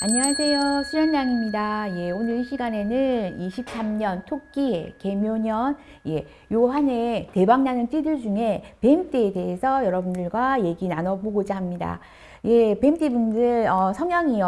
안녕하세요. 수련장입니다. 예, 오늘 이 시간에는 23년 토끼의 개묘년, 예, 요 한 해 대박나는 띠들 중에 뱀띠에 대해서 여러분들과 얘기 나눠보고자 합니다. 예, 뱀띠 분들 어, 성향이요,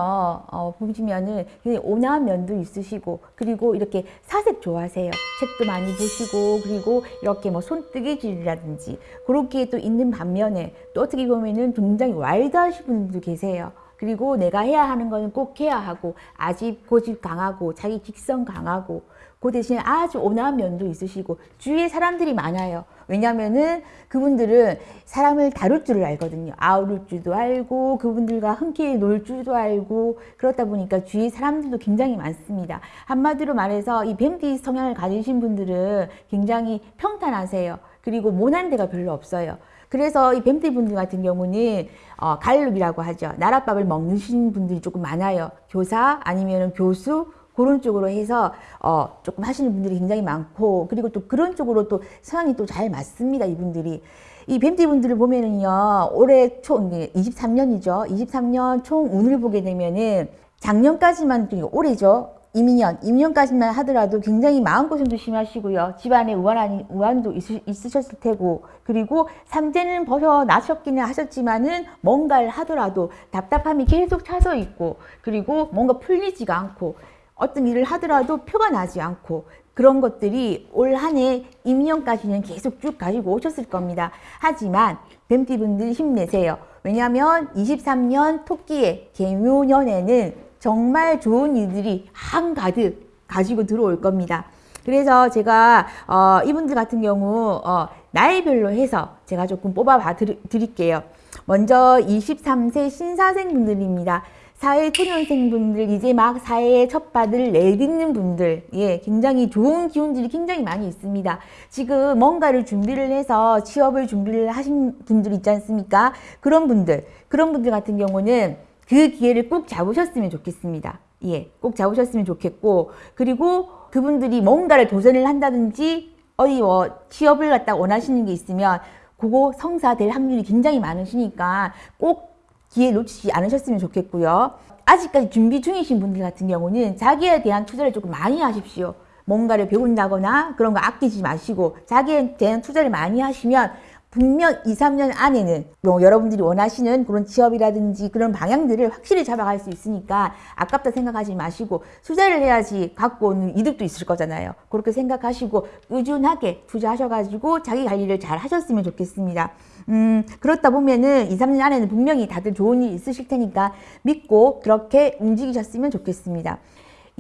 어, 보시면은 온화한 면도 있으시고, 그리고 이렇게 사색 좋아하세요. 책도 많이 보시고, 그리고 이렇게 뭐 손뜨개질이라든지, 그렇게 또 있는 반면에, 또 어떻게 보면은 굉장히 와일드하신 분들도 계세요. 그리고 내가 해야 하는 거는 꼭 해야 하고 아집 고집 강하고 자기 직성 강하고 그 대신 아주 온화한 면도 있으시고 주위에 사람들이 많아요. 왜냐면은 그분들은 사람을 다룰 줄을 알거든요. 아우를 줄도 알고 그분들과 함께 놀 줄도 알고 그렇다 보니까 주위에 사람들도 굉장히 많습니다. 한마디로 말해서 이 뱀띠 성향을 가지신 분들은 굉장히 평탄하세요. 그리고 모난 데가 별로 없어요. 그래서 이 뱀띠 분들 같은 경우는 어, 갈룩이라고 하죠. 나랏밥을 먹는 분들이 조금 많아요. 교사 아니면 교수 그런 쪽으로 해서 어, 조금 하시는 분들이 굉장히 많고 그리고 또 그런 쪽으로 또 성향이 또 잘 맞습니다. 이분들이. 이 뱀띠 분들을 보면은요 올해 총 23년이죠 23년 총 운을 보게 되면은 작년까지만 올해죠 이민년, 이민년까지만 하더라도 굉장히 마음고생도 심하시고요. 집안에 우환, 우환도 있으, 있으 셨을 테고 그리고 삼재는 벗어나셨기는 하셨지만은 뭔가를 하더라도 답답함이 계속 차서 있고 그리고 뭔가 풀리지가 않고 어떤 일을 하더라도 표가 나지 않고 그런 것들이 올 한해 임년까지는 계속 쭉 가지고 오셨을 겁니다. 하지만 뱀띠분들 힘내세요. 왜냐하면 23년 토끼의 개묘년에는 정말 좋은 일들이 한가득 가지고 들어올 겁니다. 그래서 제가 어, 이분들 같은 경우 어, 나이별로 해서 제가 조금 뽑아 봐 드릴게요. 먼저 23세 신사생분들입니다. 사회 초년생분들 이제 막 사회에 첫 발을 내딛는 분들 예 굉장히 좋은 기운들이 굉장히 많이 있습니다 지금 뭔가를 준비를 해서 취업을 준비를 하신 분들 있지 않습니까 그런 분들 그런 분들 같은 경우는 그 기회를 꼭 잡으셨으면 좋겠습니다. 예, 꼭 잡으셨으면 좋겠고 그리고 그분들이 뭔가를 도전을 한다든지 어디 뭐 취업을 갖다 원하시는 게 있으면 그거 성사될 확률이 굉장히 많으시니까 꼭 기회 놓치지 않으셨으면 좋겠고요. 아직까지 준비 중이신 분들 같은 경우는 자기에 대한 투자를 조금 많이 하십시오. 뭔가를 배운다거나 그런 거 아끼지 마시고 자기에 대한 투자를 많이 하시면 분명 2, 3년 안에는 뭐 여러분들이 원하시는 그런 취업이라든지 그런 방향들을 확실히 잡아갈 수 있으니까 아깝다 생각하지 마시고 투자를 해야지 갖고 오는 이득도 있을 거잖아요. 그렇게 생각하시고 꾸준하게 투자하셔가지고 자기 관리를 잘 하셨으면 좋겠습니다. 음, 그렇다 보면은 2, 3년 안에는 분명히 다들 좋은 일 있으실 테니까 믿고 그렇게 움직이셨으면 좋겠습니다.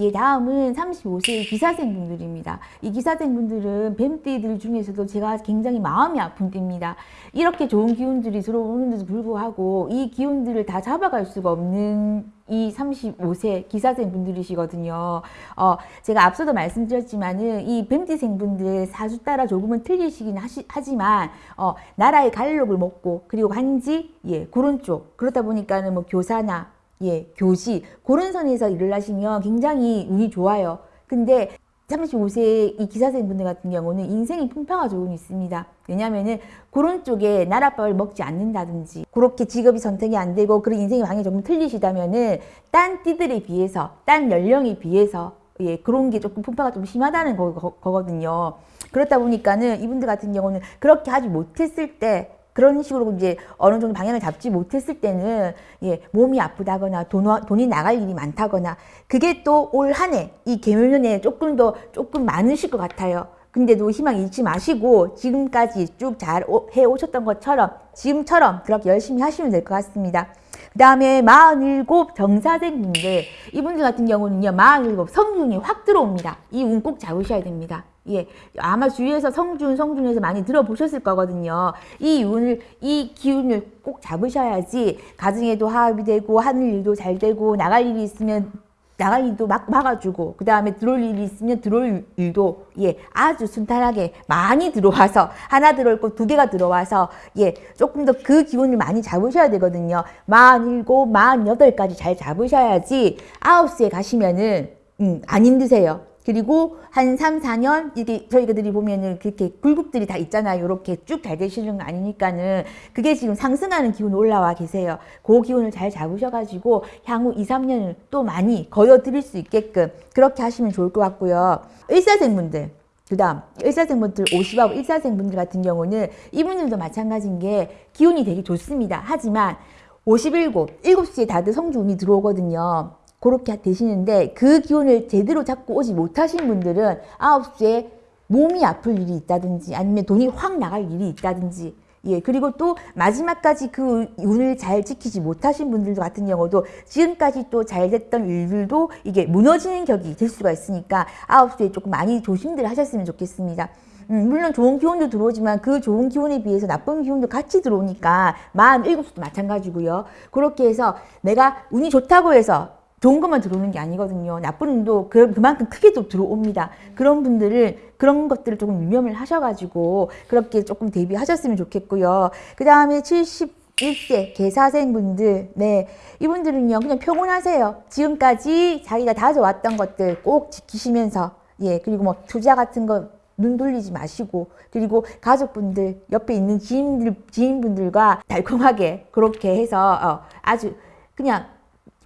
예, 다음은 35세 기사생분들입니다. 이 기사생분들은 뱀띠들 중에서도 제가 굉장히 마음이 아픈 띠입니다. 이렇게 좋은 기운들이 들어오는데도 불구하고 이 기운들을 다 잡아갈 수가 없는 이 35세 기사생 분들이시거든요. 어, 제가 앞서도 말씀드렸지만은 이 뱀띠생 분들 사주 따라 조금은 틀리시긴 하시, 하지만 어, 나라의 갈록을 먹고 그리고 한지 예 그런 쪽 그렇다 보니까는 뭐 교사나 예, 교시 그런 선에서 일을 하시면 굉장히 운이 좋아요. 근데 35세 이 기사생분들 같은 경우는 인생이 풍파가 조금 있습니다. 왜냐면은 그런 쪽에 나랏밥을 먹지 않는다든지 그렇게 직업이 선택이 안 되고 그런 인생의 방향이 조금 틀리시다면은 딴 띠들에 비해서 딴 연령에 비해서 예, 그런 게 조금 풍파가 좀 심하다는 거, 거, 거거든요. 그렇다 보니까는 이분들 같은 경우는 그렇게 하지 못했을 때 그런 식으로 이제 어느 정도 방향을 잡지 못했을 때는 예, 몸이 아프다거나 돈, 돈이 나갈 일이 많다거나 그게 또 올 한 해 이 개묘년에 조금 더 조금 많으실 것 같아요. 근데도 희망 잃지 마시고 지금까지 쭉 잘 해오셨던 것처럼 지금처럼 그렇게 열심히 하시면 될 것 같습니다. 그 다음에 47 정사생분들 이분들 같은 경우는요 47 성균이 확 들어옵니다. 이 운 꼭 잡으셔야 됩니다. 예, 아마 주위에서 성준, 성준에서 많이 들어보셨을 거거든요. 이 운을, 이 기운을 꼭 잡으셔야지 가정에도 화합이 되고 하늘 일도 잘 되고 나갈 일이 있으면 나갈 일도 막 막아주고 그 다음에 들어올 일이 있으면 들어올 일도 예 아주 순탄하게 많이 들어와서 하나 들어올 거 두 개가 들어와서 예 조금 더 그 기운을 많이 잡으셔야 되거든요. 만 일곱, 만 여덟까지 잘 잡으셔야지 아홉 시에 가시면은 음, 안 힘드세요. 그리고 한 3, 4년 이게 저희들이 보면은 그렇게 굴곡들이 다 있잖아요. 이렇게 쭉 잘 되시는 거 아니니까는 그게 지금 상승하는 기운 올라와 계세요. 그 기운을 잘 잡으셔가지고 향후 2, 3년을 또 많이 거둬들일 수 있게끔 그렇게 하시면 좋을 것 같고요. 의사생분들 그 다음 의사생분들 50하고 일사생분들 같은 경우는 이분들도 마찬가지인 게 기운이 되게 좋습니다. 하지만 57, 7시에 다들 성주운이 들어오거든요. 그렇게 되시는데 그 기운을 제대로 잡고 오지 못하신 분들은 9시에 몸이 아플 일이 있다든지 아니면 돈이 확 나갈 일이 있다든지 예, 그리고 또 마지막까지 그 운을 잘 지키지 못하신 분들 같은 경우도 지금까지 또 잘 됐던 일들도 이게 무너지는 격이 될 수가 있으니까 아홉 시에 조금 많이 조심들 하셨으면 좋겠습니다. 음, 물론 좋은 기운도 들어오지만 그 좋은 기운에 비해서 나쁜 기운도 같이 들어오니까 마음 일곱 시도 마찬가지고요. 그렇게 해서 내가 운이 좋다고 해서 좋은 것만 들어오는 게 아니거든요. 나쁜 운도 그, 그만큼 크게 또 들어옵니다. 그런 분들을 그런 것들을 조금 유념을 하셔가지고 그렇게 조금 대비하셨으면 좋겠고요. 그 다음에 71세 개사생분들, 네 이분들은요 그냥 평온하세요. 지금까지 자기가 다져왔던 것들 꼭 지키시면서 예 그리고 뭐 투자 같은 거눈 돌리지 마시고 그리고 가족분들 옆에 있는 지인들 지인분들과 달콤하게 그렇게 해서 어, 아주 그냥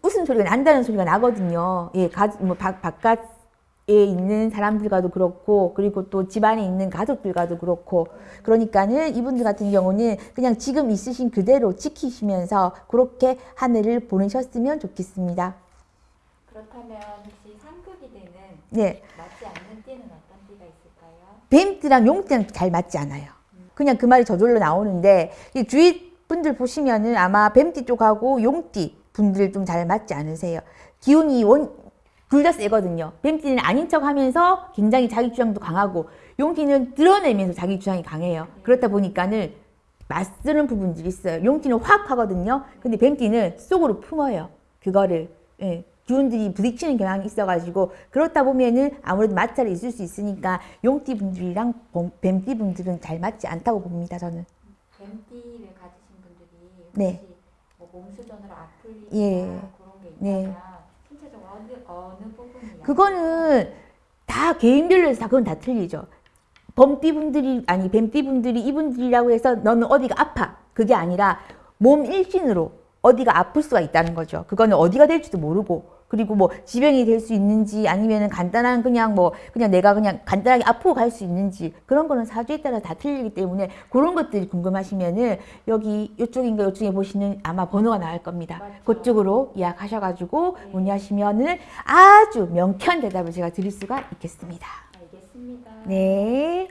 웃음소리가 난다는 소리가 나거든요. 예, 가, 뭐 바, 바깥에 있는 사람들과도 그렇고 그리고 또 집안에 있는 가족들과도 그렇고 그러니까는 이분들 같은 경우는 그냥 지금 있으신 그대로 지키시면서 그렇게 한 해를 보내셨으면 좋겠습니다. 그렇다면 혹시 상극이 되는 네. 맞지 않는 띠는 어떤 띠가 있을까요? 뱀띠랑 용띠랑 잘 맞지 않아요. 그냥 그 말이 저절로 나오는데 이 주위 분들 보시면은 아마 뱀띠 쪽하고 용띠 분들 좀 잘 맞지 않으세요. 기운이 원, 둘 다 세거든요. 뱀띠는 아닌 척 하면서 굉장히 자기 주장도 강하고 용띠는 드러내면서 자기 주장이 강해요. 그렇다 보니까는 맞쓰는 부분들이 있어요. 용띠는 확 하거든요. 근데 뱀띠는 속으로 품어요. 그거를. 예. 기운들이 부딪히는 경향이 있어가지고 그렇다 보면은 아무래도 마찰이 있을 수 있으니까 용띠 분들이랑 뱀띠 분들은 잘 맞지 않다고 봅니다. 저는. 뱀띠를 가지신 분들이 네. 뭐 몸수전으로 아플 일이나 예. 그런 게 네. 있다면 신체적으로 어느, 어느 부분이 그거는 다 개인별로 해서 다 그건 다 틀리죠. 범띠 분들이 아니 뱀띠 분들이 이분들이라고 해서 너는 어디가 아파 그게 아니라 몸 일신으로 어디가 아플 수가 있다는 거죠. 그거는 어디가 될지도 모르고 그리고 뭐 지병이 될 수 있는지 아니면은 간단한 그냥 뭐 그냥 내가 그냥 간단하게 아프고 갈 수 있는지 그런 거는 사주에 따라 다 틀리기 때문에 그런 것들이 궁금하시면은 여기 이쪽인가 이쪽에 보시는 아마 번호가 나올 겁니다. 맞죠. 그쪽으로 예약하셔가지고 네. 문의하시면은 아주 명쾌한 대답을 제가 드릴 수가 있겠습니다. 알겠습니다. 네.